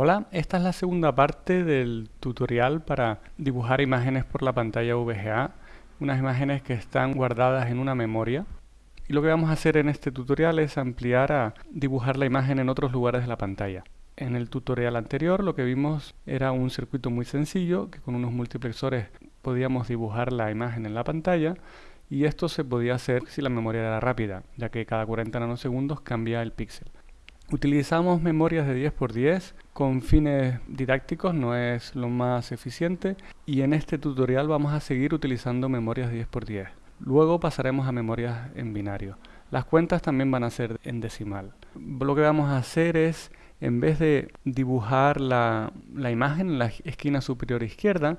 Hola, esta es la segunda parte del tutorial para dibujar imágenes por la pantalla VGA, unas imágenes que están guardadas en una memoria. Y lo que vamos a hacer en este tutorial es ampliar a dibujar la imagen en otros lugares de la pantalla. En el tutorial anterior lo que vimos era un circuito muy sencillo que con unos multiplexores podíamos dibujar la imagen en la pantalla y esto se podía hacer si la memoria era rápida, ya que cada 40 nanosegundos cambia el píxel. Utilizamos memorias de 10x10 con fines didácticos, no es lo más eficiente y en este tutorial vamos a seguir utilizando memorias de 10x10. Luego pasaremos a memorias en binario. Las cuentas también van a ser en decimal. Lo que vamos a hacer es, en vez de dibujar la imagen en la esquina superior izquierda,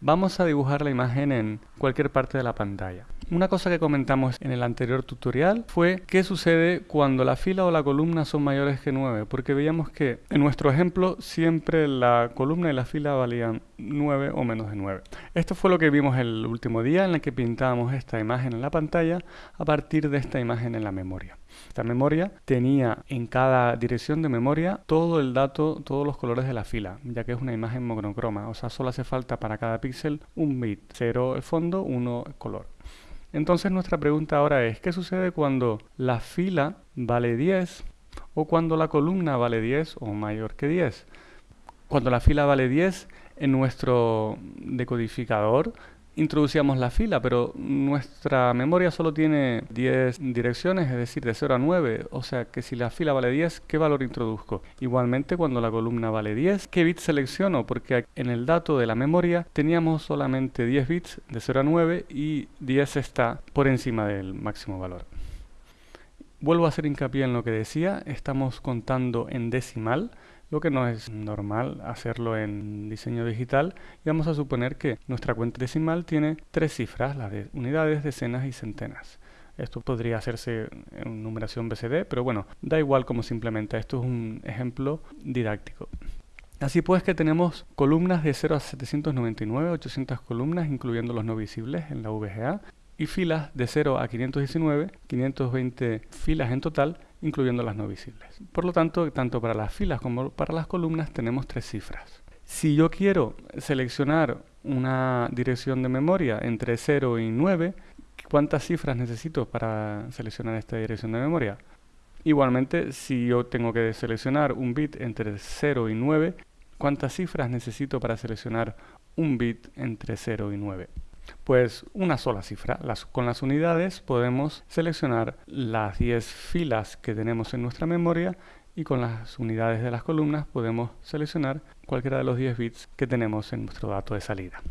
vamos a dibujar la imagen en cualquier parte de la pantalla. Una cosa que comentamos en el anterior tutorial fue qué sucede cuando la fila o la columna son mayores que 9, porque veíamos que en nuestro ejemplo siempre la columna y la fila valían 9 o menos de 9. Esto fue lo que vimos el último día en el que pintábamos esta imagen en la pantalla a partir de esta imagen en la memoria. Esta memoria tenía en cada dirección de memoria todo el dato, todos los colores de la fila, ya que es una imagen monocroma, o sea, solo hace falta para cada píxel un bit, 0 el fondo, 1 color. Entonces nuestra pregunta ahora es, ¿qué sucede cuando la fila vale 10 o cuando la columna vale 10 o mayor que 10? Cuando la fila vale 10, en nuestro decodificador introducíamos la fila, pero nuestra memoria solo tiene 10 direcciones, es decir, de 0 a 9. O sea que si la fila vale 10, ¿qué valor introduzco? Igualmente, cuando la columna vale 10, ¿qué bit selecciono? Porque en el dato de la memoria teníamos solamente 10 bits de 0 a 9 y 10 está por encima del máximo valor. Vuelvo a hacer hincapié en lo que decía, estamos contando en decimal, lo que no es normal hacerlo en diseño digital y vamos a suponer que nuestra cuenta decimal tiene tres cifras, las de unidades, decenas y centenas. Esto podría hacerse en numeración BCD, pero bueno, da igual como simplemente. Esto es un ejemplo didáctico. Así pues que tenemos columnas de 0 a 799, 800 columnas, incluyendo los no visibles en la VGA, y filas de 0 a 519, 520 filas en total, incluyendo las no visibles. Por lo tanto, tanto para las filas como para las columnas tenemos tres cifras. Si yo quiero seleccionar una dirección de memoria entre 0 y 9, ¿cuántas cifras necesito para seleccionar esta dirección de memoria? Igualmente, si yo tengo que seleccionar un bit entre 0 y 9, ¿cuántas cifras necesito para seleccionar un bit entre 0 y 9? Pues una sola cifra. con las unidades podemos seleccionar las 10 filas que tenemos en nuestra memoria y con las unidades de las columnas podemos seleccionar cualquiera de los 10 bits que tenemos en nuestro dato de salida.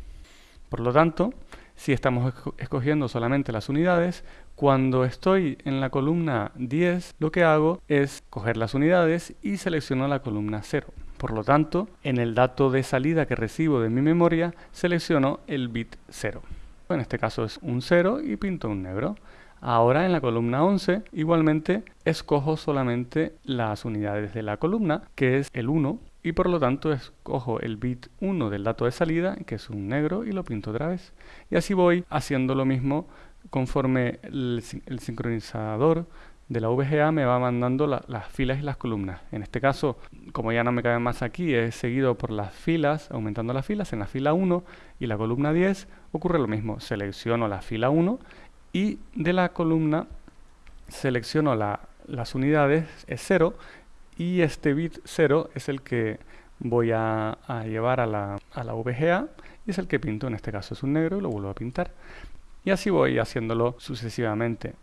Por lo tanto, si estamos escogiendo solamente las unidades, cuando estoy en la columna 10, lo que hago es coger las unidades y selecciono la columna 0. Por lo tanto, en el dato de salida que recibo de mi memoria, selecciono el bit 0. En este caso es un 0 y pinto un negro. Ahora en la columna 11, igualmente, escojo solamente las unidades de la columna, que es el 1, y por lo tanto escojo el bit 1 del dato de salida, que es un negro, y lo pinto otra vez. Y así voy haciendo lo mismo conforme el, el sincronizador de la VGA me va mandando las filas y las columnas. En este caso, como ya no me cabe más aquí, he seguido por las filas, aumentando las filas. En la fila 1 y la columna 10 ocurre lo mismo. Selecciono la fila 1 y de la columna selecciono las unidades, es 0, y este bit 0 es el que voy a, llevar a la, a la VGA y es el que pinto, en este caso es un negro y lo vuelvo a pintar. Y así voy haciéndolo sucesivamente.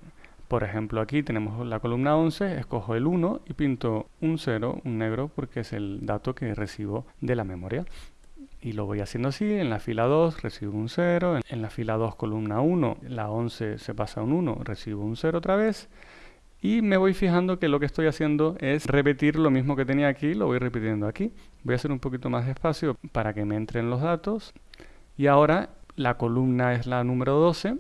Por ejemplo, aquí tenemos la columna 11, escojo el 1 y pinto un 0, un negro, porque es el dato que recibo de la memoria. Y lo voy haciendo así, en la fila 2 recibo un 0, en la fila 2 columna 1, la 11 se pasa a un 1, recibo un 0 otra vez. Y me voy fijando que lo que estoy haciendo es repetir lo mismo que tenía aquí, lo voy repitiendo aquí. Voy a hacer un poquito más despacio para que me entren los datos. Y ahora la columna es la número 12,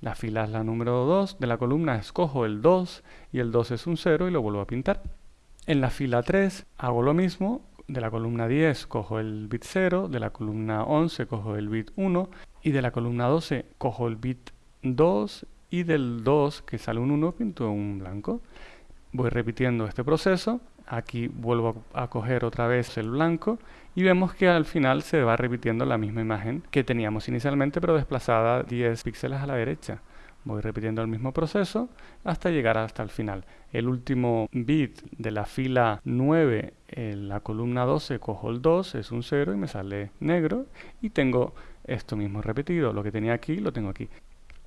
la fila es la número 2, de la columna escojo el 2 y el 2 es un 0 y lo vuelvo a pintar. En la fila 3 hago lo mismo, de la columna 10 cojo el bit 0, de la columna 11 cojo el bit 1 y de la columna 12 cojo el bit 2 y del 2 que sale un 1 pinto un blanco. Voy repitiendo este proceso Aquí vuelvo a coger otra vez el blanco y vemos que al final se va repitiendo la misma imagen que teníamos inicialmente pero desplazada 10 píxeles a la derecha. Voy repitiendo el mismo proceso hasta llegar hasta el final. El último bit de la fila 9 en la columna 12 cojo el 2, es un 0 y me sale negro y tengo esto mismo repetido. Lo que tenía aquí lo tengo aquí.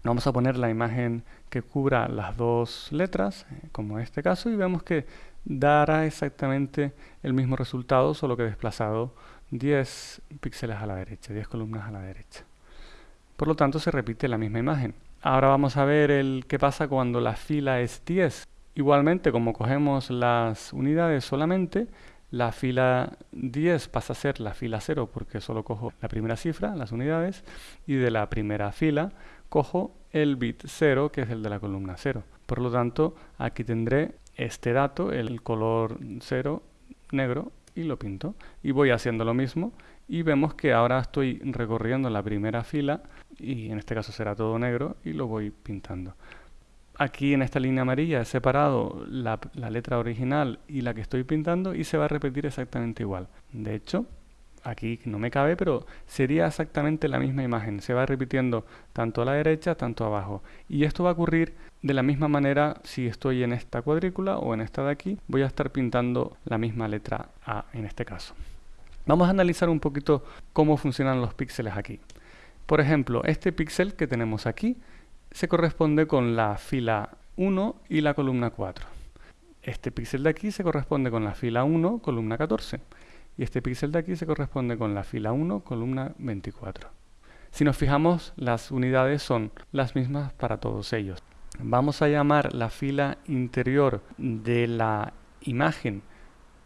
Vamos a poner la imagen que cubra las dos letras, eh, como en este caso, y vemos que dará exactamente el mismo resultado, solo que desplazado 10 píxeles a la derecha, 10 columnas a la derecha. Por lo tanto, se repite la misma imagen. Ahora vamos a ver el qué pasa cuando la fila es 10. Igualmente, como cogemos las unidades solamente, la fila 10 pasa a ser la fila 0 porque solo cojo la primera cifra, las unidades, y de la primera fila cojo el bit 0, que es el de la columna 0. Por lo tanto, aquí tendré este dato, el color 0 negro, y lo pinto. Y voy haciendo lo mismo y vemos que ahora estoy recorriendo la primera fila y en este caso será todo negro y lo voy pintando. Aquí en esta línea amarilla he separado la, la letra original y la que estoy pintando y se va a repetir exactamente igual. De hecho, aquí no me cabe, pero sería exactamente la misma imagen. Se va repitiendo tanto a la derecha, tanto abajo. Y esto va a ocurrir de la misma manera si estoy en esta cuadrícula o en esta de aquí. Voy a estar pintando la misma letra A en este caso. Vamos a analizar un poquito cómo funcionan los píxeles aquí. Por ejemplo, este píxel que tenemos aquí se corresponde con la fila 1 y la columna 4. Este píxel de aquí se corresponde con la fila 1, columna 14 y este píxel de aquí se corresponde con la fila 1, columna 24. Si nos fijamos, las unidades son las mismas para todos ellos. Vamos a llamar la fila interior de la imagen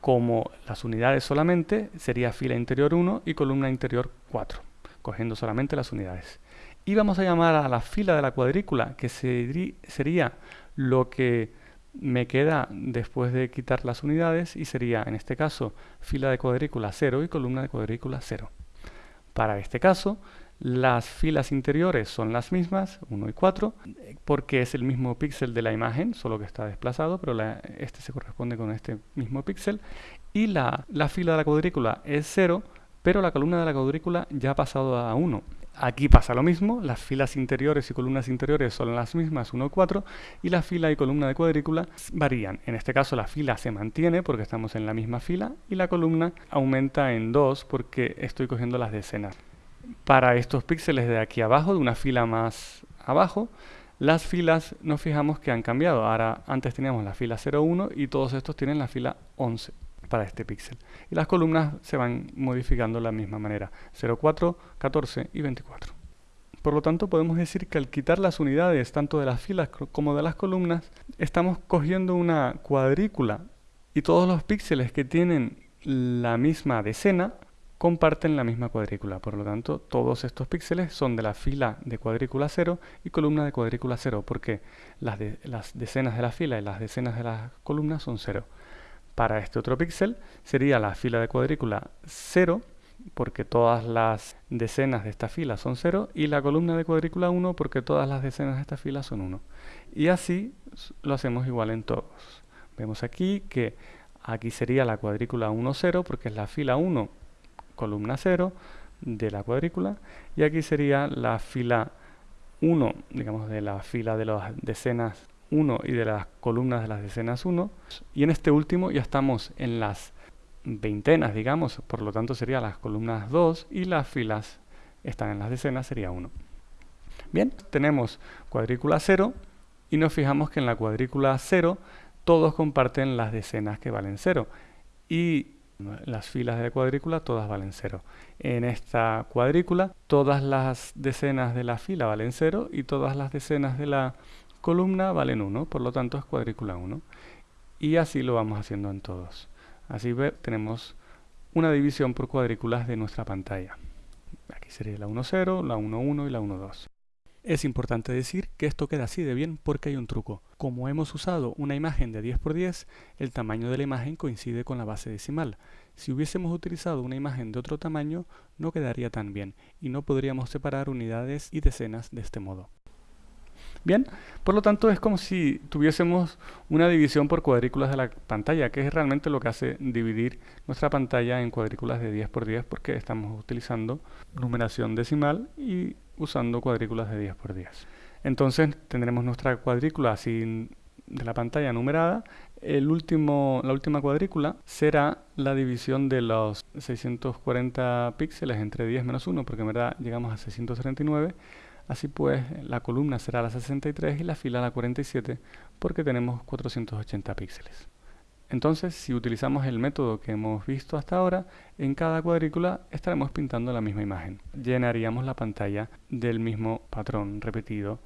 como las unidades solamente, sería fila interior 1 y columna interior 4, cogiendo solamente las unidades. Y vamos a llamar a la fila de la cuadrícula, que sería lo que me queda después de quitar las unidades y sería en este caso fila de cuadrícula 0 y columna de cuadrícula 0. Para este caso las filas interiores son las mismas, 1 y 4, porque es el mismo píxel de la imagen, solo que está desplazado, pero este se corresponde con este mismo píxel. Y la, la fila de la cuadrícula es 0, pero la columna de la cuadrícula ya ha pasado a 1. Aquí pasa lo mismo, las filas interiores y columnas interiores son las mismas, 1 y 4, y la fila y columna de cuadrícula varían. En este caso la fila se mantiene porque estamos en la misma fila y la columna aumenta en 2 porque estoy cogiendo las decenas. Para estos píxeles de aquí abajo, de una fila más abajo, las filas nos fijamos que han cambiado. Ahora antes teníamos la fila 01 y todos estos tienen la fila 11 para este píxel. Y las columnas se van modificando de la misma manera, 04, 14 y 24. Por lo tanto, podemos decir que al quitar las unidades tanto de las filas como de las columnas, estamos cogiendo una cuadrícula y todos los píxeles que tienen la misma decena comparten la misma cuadrícula. Por lo tanto, todos estos píxeles son de la fila de cuadrícula 0 y columna de cuadrícula 0, porque las, las decenas de la fila y las decenas de las columnas son 0. Para este otro píxel sería la fila de cuadrícula 0, porque todas las decenas de esta fila son 0, y la columna de cuadrícula 1, porque todas las decenas de esta fila son 1. Y así lo hacemos igual en todos. Vemos aquí que aquí sería la cuadrícula 1, 0, porque es la fila 1, columna 0 de la cuadrícula, y aquí sería la fila 1, digamos, de la fila de las decenas 1 y de las columnas de las decenas 1. Y en este último ya estamos en las veintenas, digamos, por lo tanto serían las columnas 2 y las filas están en las decenas, sería 1. Bien, tenemos cuadrícula 0 y nos fijamos que en la cuadrícula 0 todos comparten las decenas que valen 0 y las filas de cuadrícula todas valen 0. En esta cuadrícula todas las decenas de la fila valen 0 y todas las decenas de la columna valen 1, por lo tanto es cuadrícula 1. Y así lo vamos haciendo en todos. Así tenemos una división por cuadrículas de nuestra pantalla. Aquí sería la 1,0, la 1,1 y la 1,2. Es importante decir que esto queda así de bien porque hay un truco. Como hemos usado una imagen de 10x10, el tamaño de la imagen coincide con la base decimal. Si hubiésemos utilizado una imagen de otro tamaño, no quedaría tan bien y no podríamos separar unidades y decenas de este modo. Bien, por lo tanto es como si tuviésemos una división por cuadrículas de la pantalla, que es realmente lo que hace dividir nuestra pantalla en cuadrículas de 10 por 10 porque estamos utilizando numeración decimal y usando cuadrículas de 10 por 10. Entonces tendremos nuestra cuadrícula así de la pantalla numerada. El último, la última cuadrícula será la división de los 640 píxeles entre 10 menos 1, porque en verdad llegamos a 639 Así pues, la columna será la 63 y la fila la 47 porque tenemos 480 píxeles. Entonces, si utilizamos el método que hemos visto hasta ahora, en cada cuadrícula estaremos pintando la misma imagen. Llenaríamos la pantalla del mismo patrón repetido.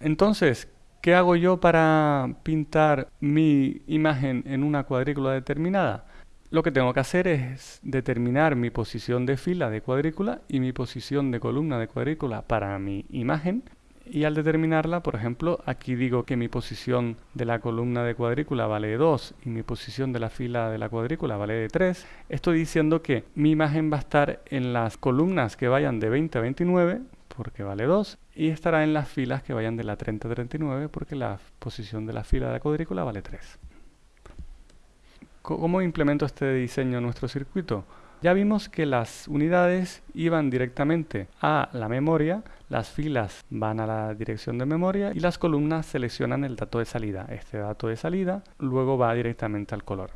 Entonces, ¿qué hago yo para pintar mi imagen en una cuadrícula determinada? Lo que tengo que hacer es determinar mi posición de fila de cuadrícula y mi posición de columna de cuadrícula para mi imagen. Y al determinarla, por ejemplo, aquí digo que mi posición de la columna de cuadrícula vale 2 y mi posición de la fila de la cuadrícula vale de 3. Estoy diciendo que mi imagen va a estar en las columnas que vayan de 20 a 29 porque vale 2 y estará en las filas que vayan de la 30 a 39 porque la posición de la fila de la cuadrícula vale 3. ¿Cómo implemento este diseño en nuestro circuito? Ya vimos que las unidades iban directamente a la memoria, las filas van a la dirección de memoria y las columnas seleccionan el dato de salida. Este dato de salida luego va directamente al color.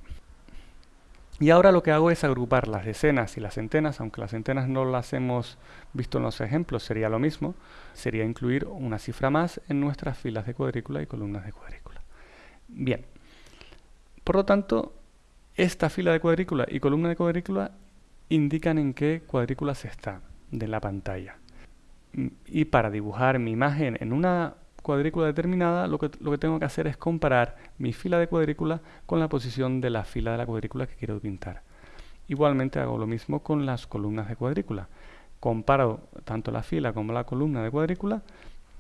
Y ahora lo que hago es agrupar las decenas y las centenas, aunque las centenas no las hemos visto en los ejemplos, sería lo mismo, sería incluir una cifra más en nuestras filas de cuadrícula y columnas de cuadrícula. Bien, por lo tanto, esta fila de cuadrícula y columna de cuadrícula indican en qué cuadrículas está de la pantalla. Mm, y para dibujar mi imagen en una cuadrícula determinada, lo que, lo que tengo que hacer es comparar mi fila de cuadrícula con la posición de la fila de la cuadrícula que quiero pintar. Igualmente hago lo mismo con las columnas de cuadrícula. Comparo tanto la fila como la columna de cuadrícula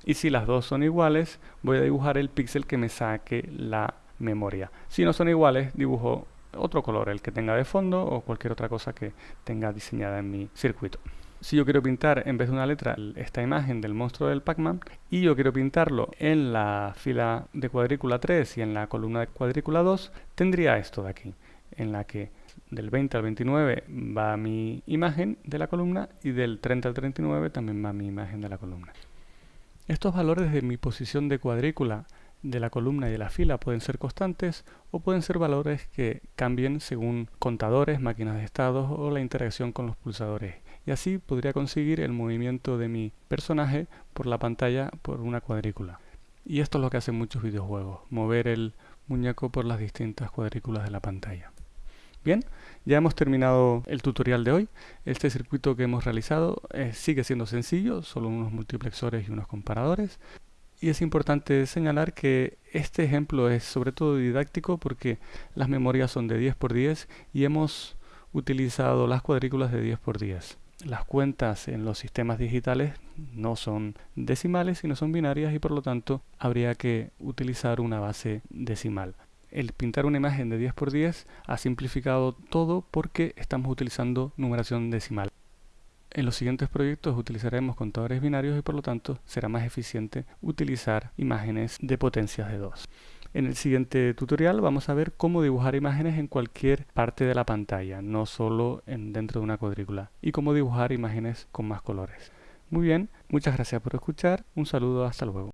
y si las dos son iguales, voy a dibujar el píxel que me saque la memoria. Si no son iguales, dibujo otro color, el que tenga de fondo o cualquier otra cosa que tenga diseñada en mi circuito. Si yo quiero pintar en vez de una letra esta imagen del monstruo del Pac-Man y yo quiero pintarlo en la fila de cuadrícula 3 y en la columna de cuadrícula 2, tendría esto de aquí, en la que del 20 al 29 va mi imagen de la columna y del 30 al 39 también va mi imagen de la columna. Estos valores de mi posición de cuadrícula de la columna y de la fila pueden ser constantes o pueden ser valores que cambien según contadores, máquinas de estados o la interacción con los pulsadores. Y así podría conseguir el movimiento de mi personaje por la pantalla por una cuadrícula. Y esto es lo que hacen muchos videojuegos, mover el muñeco por las distintas cuadrículas de la pantalla. Bien, ya hemos terminado el tutorial de hoy. Este circuito que hemos realizado eh, sigue siendo sencillo, solo unos multiplexores y unos comparadores. Y es importante señalar que este ejemplo es sobre todo didáctico porque las memorias son de 10 por 10 y hemos utilizado las cuadrículas de 10 por 10. Las cuentas en los sistemas digitales no son decimales sino son binarias y por lo tanto habría que utilizar una base decimal. El pintar una imagen de 10 por 10 ha simplificado todo porque estamos utilizando numeración decimal. En los siguientes proyectos utilizaremos contadores binarios y por lo tanto será más eficiente utilizar imágenes de potencias de 2. En el siguiente tutorial vamos a ver cómo dibujar imágenes en cualquier parte de la pantalla, no solo en, dentro de una cuadrícula, y cómo dibujar imágenes con más colores. Muy bien, muchas gracias por escuchar, un saludo, hasta luego.